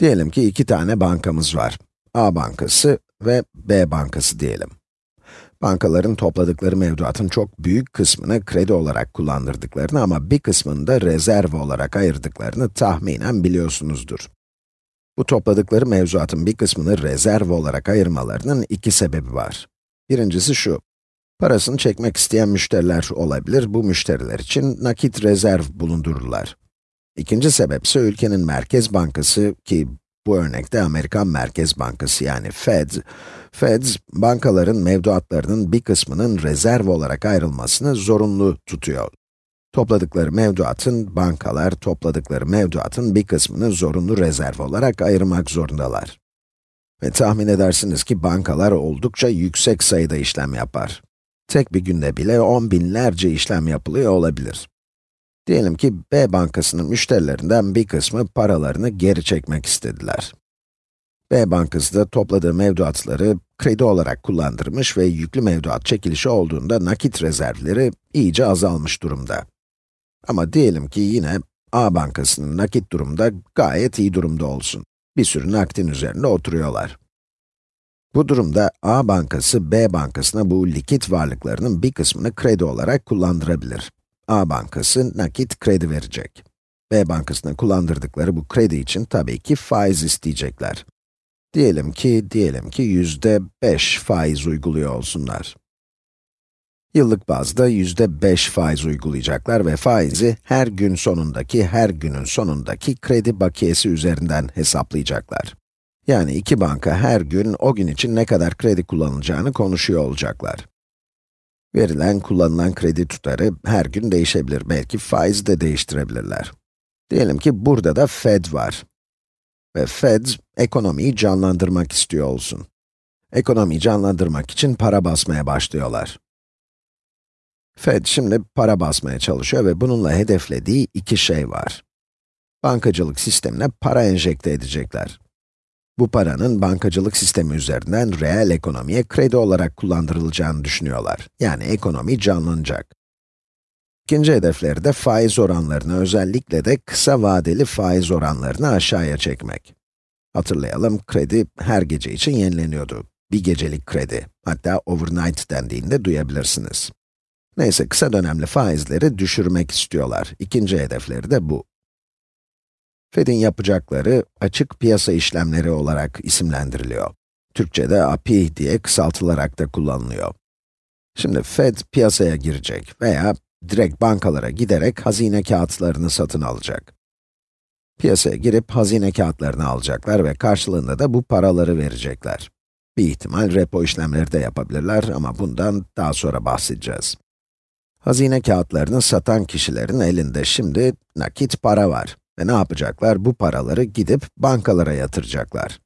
Diyelim ki iki tane bankamız var. A bankası ve B bankası diyelim. Bankaların topladıkları mevduatın çok büyük kısmını kredi olarak kullandırdıklarını ama bir kısmını da rezerv olarak ayırdıklarını tahminen biliyorsunuzdur. Bu topladıkları mevzuatın bir kısmını rezerv olarak ayırmalarının iki sebebi var. Birincisi şu, parasını çekmek isteyen müşteriler olabilir, bu müşteriler için nakit rezerv bulundururlar. İkinci sebep ise ülkenin merkez bankası ki bu örnekte Amerikan Merkez Bankası yani Fed, Fed, bankaların mevduatlarının bir kısmının rezerv olarak ayrılmasını zorunlu tutuyor. Topladıkları mevduatın, bankalar topladıkları mevduatın bir kısmını zorunlu rezerv olarak ayırmak zorundalar. Ve tahmin edersiniz ki bankalar oldukça yüksek sayıda işlem yapar. Tek bir günde bile on binlerce işlem yapılıyor olabilir. Diyelim ki B bankasının müşterilerinden bir kısmı paralarını geri çekmek istediler. B bankası da topladığı mevduatları kredi olarak kullandırmış ve yüklü mevduat çekilişi olduğunda nakit rezervleri iyice azalmış durumda. Ama diyelim ki yine A bankasının nakit durumda gayet iyi durumda olsun. Bir sürü nakdin üzerinde oturuyorlar. Bu durumda A bankası B bankasına bu likit varlıklarının bir kısmını kredi olarak kullandırabilir. A bankası nakit kredi verecek. B bankasına kullandırdıkları bu kredi için tabii ki faiz isteyecekler. Diyelim ki, diyelim ki yüzde 5 faiz uyguluyor olsunlar. Yıllık bazda yüzde 5 faiz uygulayacaklar ve faizi her gün sonundaki, her günün sonundaki kredi bakiyesi üzerinden hesaplayacaklar. Yani iki banka her gün o gün için ne kadar kredi kullanılacağını konuşuyor olacaklar. Verilen, kullanılan kredi tutarı her gün değişebilir. Belki faiz de değiştirebilirler. Diyelim ki burada da Fed var. Ve Fed, ekonomiyi canlandırmak istiyor olsun. Ekonomiyi canlandırmak için para basmaya başlıyorlar. Fed şimdi para basmaya çalışıyor ve bununla hedeflediği iki şey var. Bankacılık sistemine para enjekte edecekler. Bu paranın bankacılık sistemi üzerinden reel ekonomiye kredi olarak kullandırılacağını düşünüyorlar. Yani ekonomi canlanacak. İkinci hedefleri de faiz oranlarını, özellikle de kısa vadeli faiz oranlarını aşağıya çekmek. Hatırlayalım, kredi her gece için yenileniyordu. Bir gecelik kredi, hatta overnight dendiğinde duyabilirsiniz. Neyse, kısa dönemli faizleri düşürmek istiyorlar. İkinci hedefleri de bu. Fed'in yapacakları açık piyasa işlemleri olarak isimlendiriliyor. Türkçe'de API diye kısaltılarak da kullanılıyor. Şimdi Fed piyasaya girecek veya direkt bankalara giderek hazine kağıtlarını satın alacak. Piyasaya girip hazine kağıtlarını alacaklar ve karşılığında da bu paraları verecekler. Bir ihtimal repo işlemleri de yapabilirler ama bundan daha sonra bahsedeceğiz. Hazine kağıtlarını satan kişilerin elinde şimdi nakit para var. Ve ne yapacaklar? Bu paraları gidip bankalara yatıracaklar.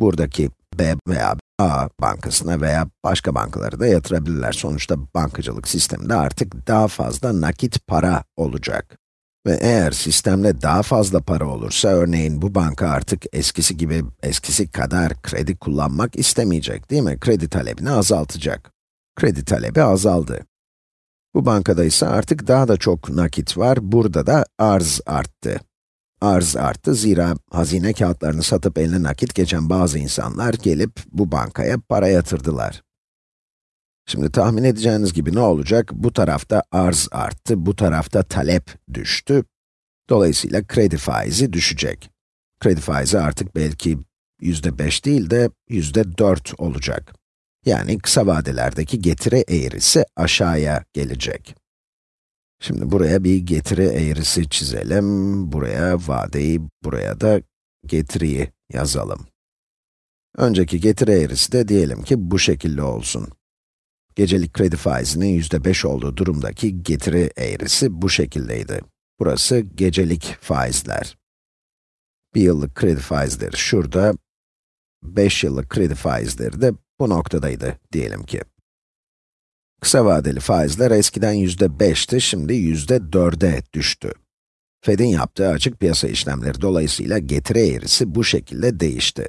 Buradaki B veya A bankasına veya başka bankalara da yatırabilirler. Sonuçta bankacılık sisteminde artık daha fazla nakit para olacak. Ve eğer sistemde daha fazla para olursa, örneğin bu banka artık eskisi gibi, eskisi kadar kredi kullanmak istemeyecek, değil mi? Kredi talebini azaltacak. Kredi talebi azaldı. Bu bankada ise artık daha da çok nakit var, burada da arz arttı. Arz arttı zira hazine kağıtlarını satıp eline nakit geçen bazı insanlar gelip bu bankaya para yatırdılar. Şimdi tahmin edeceğiniz gibi ne olacak? Bu tarafta arz arttı, bu tarafta talep düştü. Dolayısıyla kredi faizi düşecek. Kredi faizi artık belki yüzde beş değil de yüzde dört olacak. Yani kısa vadelerdeki getiri eğrisi aşağıya gelecek. Şimdi buraya bir getiri eğrisi çizelim. Buraya vadeyi, buraya da getiriyi yazalım. Önceki getiri eğrisi de diyelim ki bu şekilde olsun. Gecelik kredi faizinin yüzde beş olduğu durumdaki getiri eğrisi bu şekildeydi. Burası gecelik faizler. Bir yıllık kredi faizleri şurada, 5 yıllık kredi faizleri de bu noktadaydı diyelim ki. Kısa vadeli faizler eskiden yüzde 5'ti, şimdi yüzde 4'e düştü. Fed'in yaptığı açık piyasa işlemleri dolayısıyla getiri eğrisi bu şekilde değişti.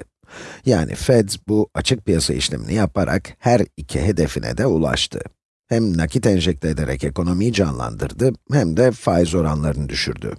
Yani Fed bu açık piyasa işlemini yaparak her iki hedefine de ulaştı. Hem nakit enjekte ederek ekonomiyi canlandırdı, hem de faiz oranlarını düşürdü.